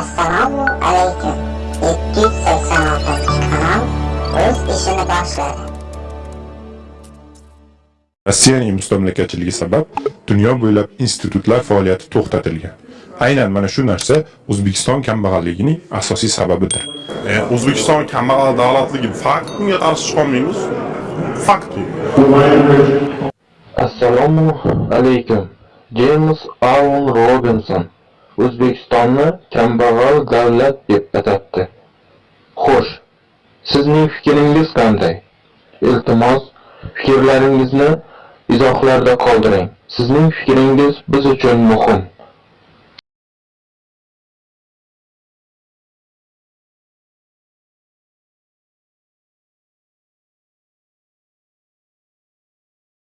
Assalomu alaykum. 286-kanal o'z ishini boshladi. Rossiyaning mustamlakachiligi sabab dunyo bo'ylab institutlar faoliyati to'xtatilgan. Aynan mana shu narsa O'zbekiston kambag'alligining asosiy sababidir. E, O'zbekiston kambag'al davlatligi fakt bunga qarshi chiqolmaymiz. Fakt. Assalomu alaykum. James Aaron Robinson O'zbekistonni kambag'al davlat deb atatdi. Xo'sh, sizning fikringiz qanday? Iltimos, fikrlaringizni izohlarda qoldiring. Sizning fikringiz biz uchun muhim.